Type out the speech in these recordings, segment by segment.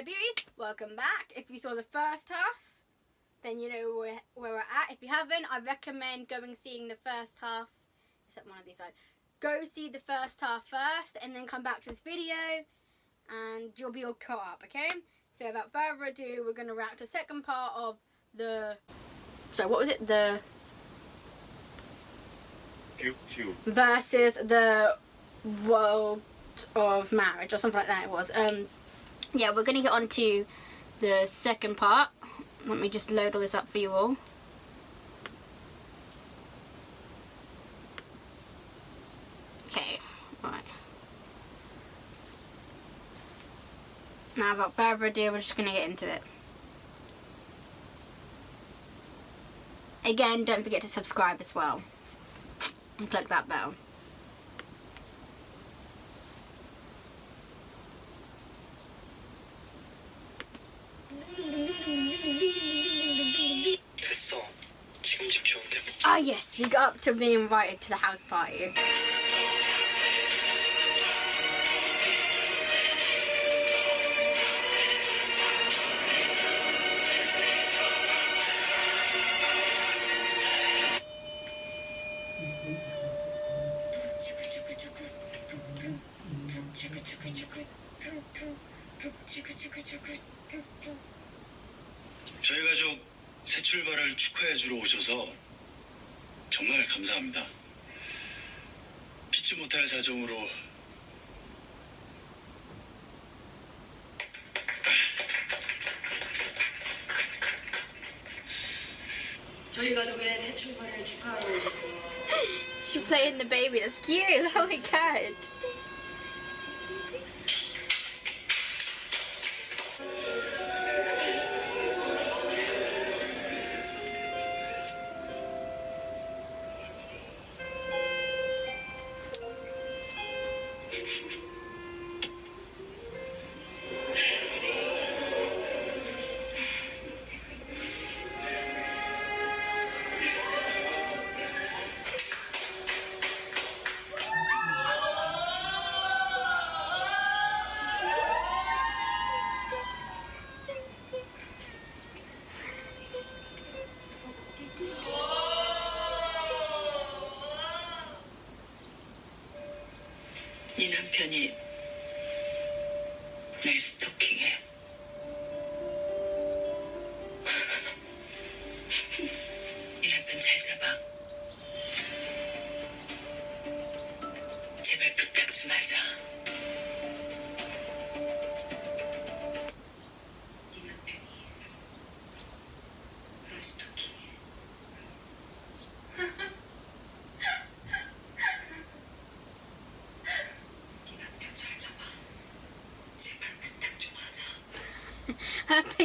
Hello beauties, welcome back. If you saw the first half, then you know where, where we're at. If you haven't, I recommend going seeing the first half, except one of these sides. Go see the first half first and then come back to this video and you'll be all caught up, okay? So without further ado, we're going to react to the second part of the... So what was it? The... Versus the World of Marriage or something like that it was. Um, yeah, we're going to get on to the second part. Let me just load all this up for you all. Okay, right. Now about further ado, we're just going to get into it. Again, don't forget to subscribe as well. And click that bell. Yes, we got up to being invited to the house party. 저희 가족 새 출발을 축하해 주러 오셔서 정말 감사합니다. 피치 못할 사정으로 저희 가족의 새 출발을 축하하러 오셨고 She's playing the baby. That's cute. Oh my god. 네 남편이 날 스토킹해.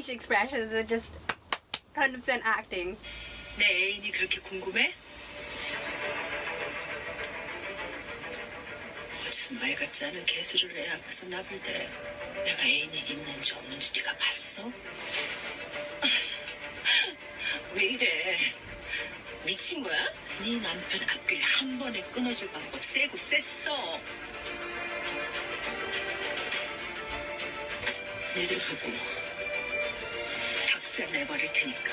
Face expressions are just 100% acting. 내 애인이 그렇게 궁금해? 무슨 말 같지 않은 개수를 애 앞에서 나불대 내가 애인이 있는지 없는지 네가 봤어? 왜 이래? 미친 거야? 네 남편 앞길 한 번에 끊어줄 방법 세고 셌어. 니를 보고 닭살 내버릴 테니까.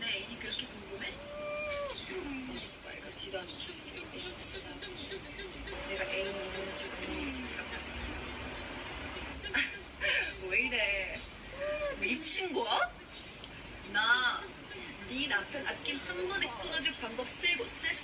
내 애인이 그렇게 궁금해? 말 같지도 않은 나 내가 애인이 있는지 없는지 네가 봤어 왜 이래 미친 거야? 나 네 남편 앞길 한 번에 cuando se, se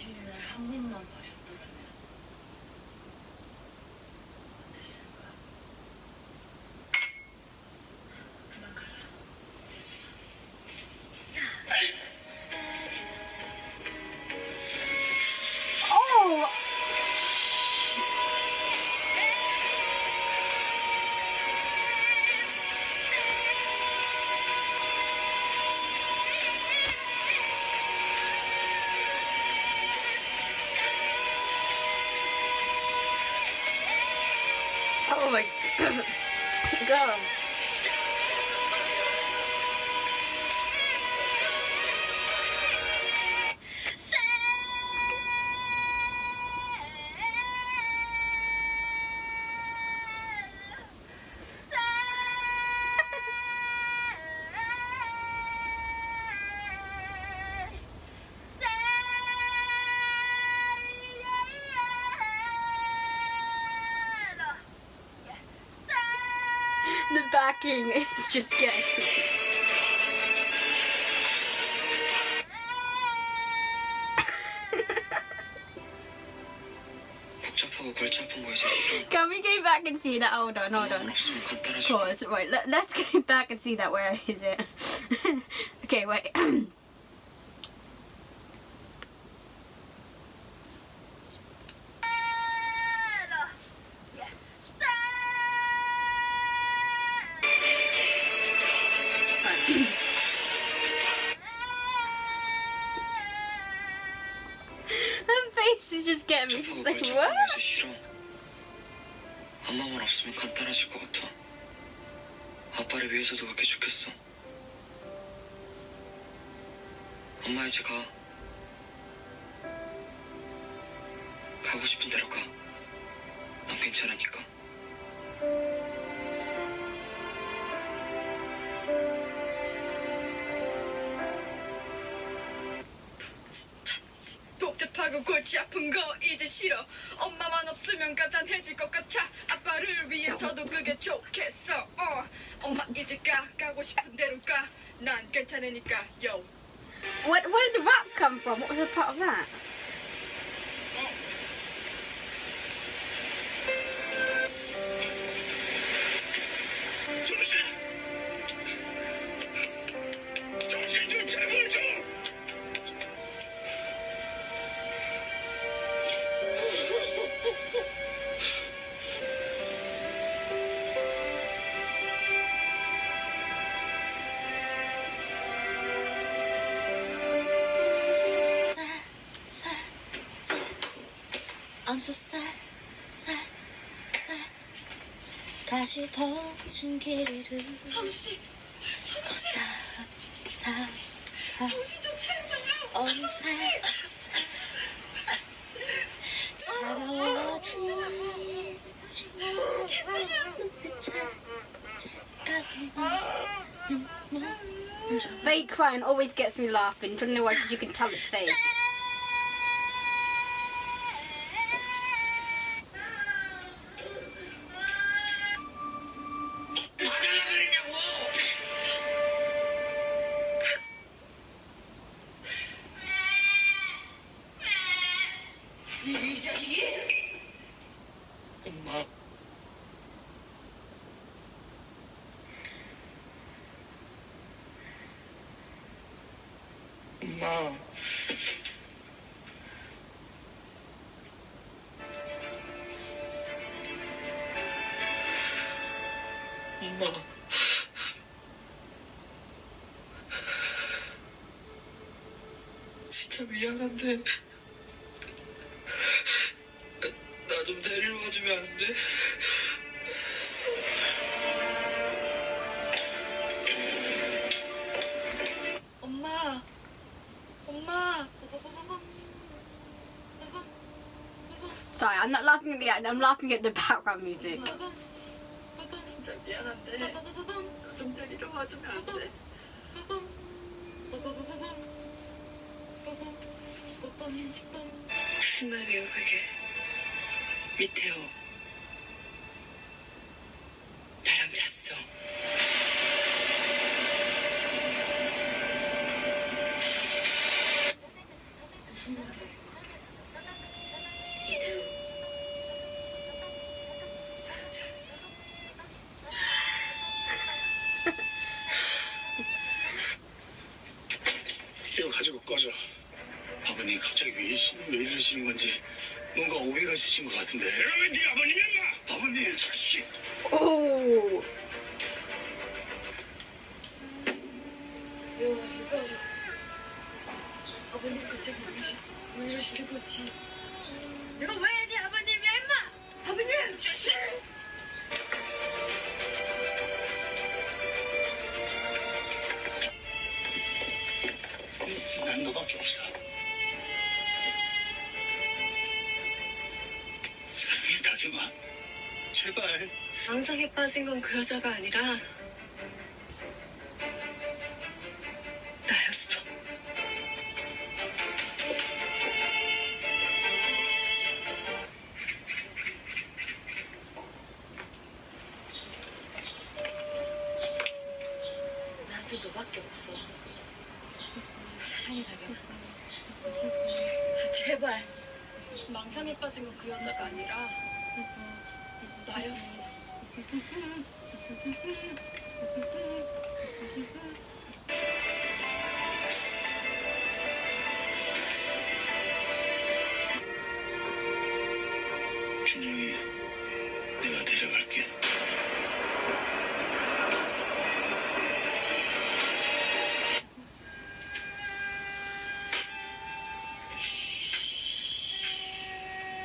주인날 한 번만 봐줬더라면 Oh my god. the backing is just getting... Can we go back and see that? Hold on, hold on. Pause. Right, let, us go back and see that. Where is it? okay, wait. 위해서도 그렇게 좋겠어. 엄마 이제 가. 가고 싶은 대로 가. 난 괜찮으니까. 복잡하고 골치 아픈 거 이제 싫어. 엄마만 없으면 간단해질 것 같아. 아빠를 위해서도 그게 좋겠어. 어 엄마 이제 가 가고 싶은 대로 가난 괜찮으니까 요. What, where did the rap come from? What was the part of that? 정 so sad, sad, sad. 다시 더친 길을 성씨 성씨 다 정신 좀 차려봐요 어느새 차가워진 차 가슴에 눈물 져 Fake crying always gets me laughing. Don't know why, 'cause you can tell it's fake. 진짜 미안한데. 나 좀 데리러 와주면 안 돼? 엄마 엄마 Sorry, I'm not laughing at the act. I'm laughing at the background music. 진짜 미안한데 나 좀 데리러 와주면 안 돼? 심하네요 그게. 밑에요. 나랑 잤어. 무슨 말이야 이태우 나랑 잤어? 이거 가지고 꺼져. 아버님 갑자기 왜, 이시, 왜 이러시는 건지 뭔가 오해가 있으신 것 같은데. 내가 왜네 아버님이야? 인마? 아버님 자식이. 오. 아버님 갑자기 왜, 왜 이러시는 건지. 내가 왜 네 아버님이야 임마? 아버님 자식. 난 너밖에 없어. 다경아. 제발. 망상에 빠진 건 그 여자가 아니라 나였어. 나한테 너밖에 없어. 사랑해 다경아. 제발. 망상에 빠진 건 그 여자가 아니라 나였어. 준영이, 내가 데려갈게.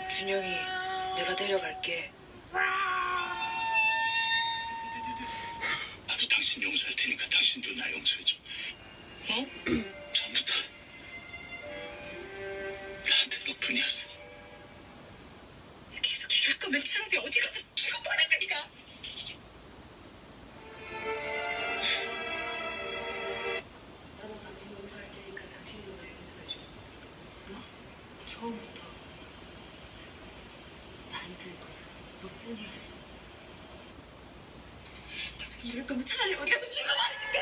준영이, 내가 데려갈게. 나도 당신 용서할 테니까 당신도 나 용서해줘. 어? 처음부터 나한테 너뿐이었어. 계속 이럴 거면 차라리 어디 가서 나한테 너뿐이었어. 계속 이럴 거면 차라리 어디 가서 죽어버리든가.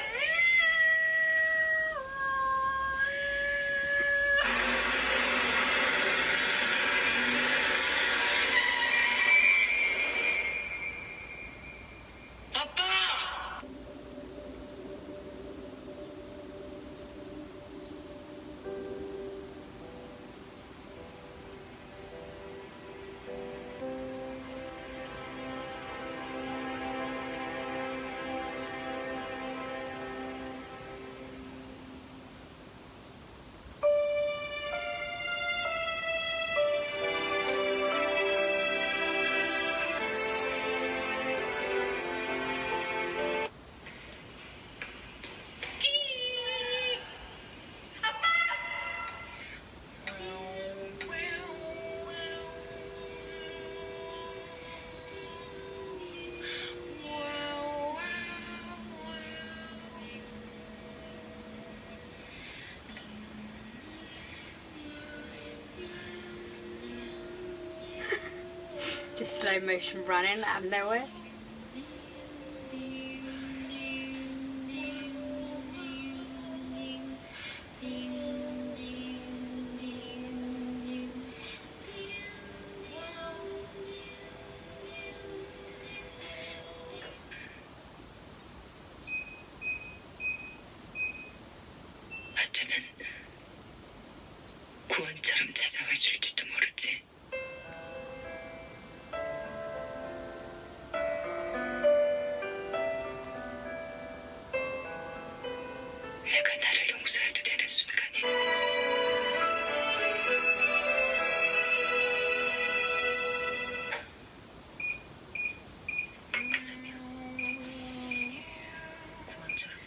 Slow motion running um, out of nowhere.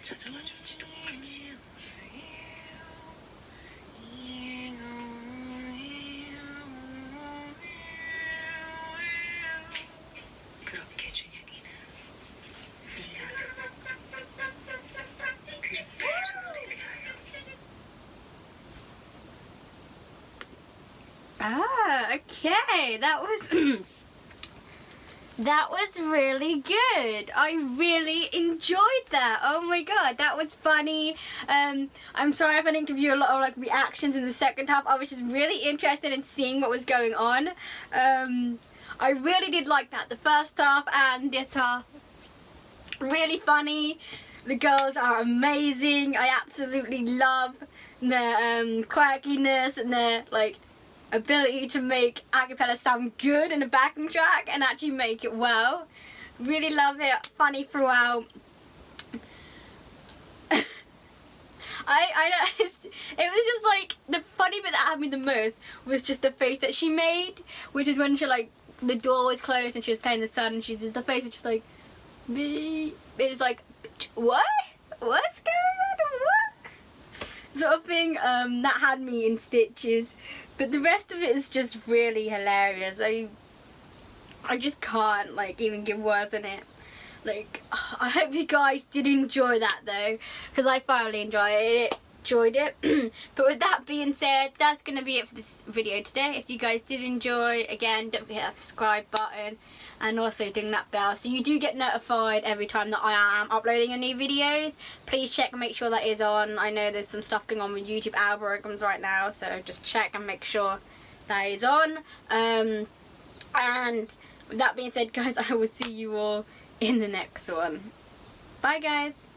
찾아와 줄지도 모르지. 그렇게 준영이는 1년 후 그림탈처로 데뷔하여 Ah, okay. That was that was really good. I really enjoyed that. Oh my god, that was funny. Um, I'm sorry if I didn't give you a lot of like reactions in the second half. I was just really interested in seeing what was going on. Um, I really did like that. The first half and this half, really funny. The girls are amazing. I absolutely love their um, quirkiness and their like ability to make acapella sound good in a backing track and actually make it well. Really love it. Funny throughout. I I don't. It was just like the funny bit that had me the most was just the face that she made, which is when she like the door was closed and she was playing the sun and she's just the face was just like, me. It was like, what? What's going on? What? Sort of thing. Um, that had me in stitches, but the rest of it is just really hilarious. I I just can't like even give words on it. Like I hope you guys did enjoy that though, because I thoroughly enjoyed it. Enjoyed it. but with that being said, that's gonna be it for this video today. If you guys did enjoy, again, don't forget that subscribe button and also ding that bell so you do get notified every time that I am uploading a new videos. Please check and make sure that is on. I know there's some stuff going on with YouTube algorithms right now, so just check and make sure that is on. Um, and with that being said, guys, I will see you all in the next one. Bye, guys.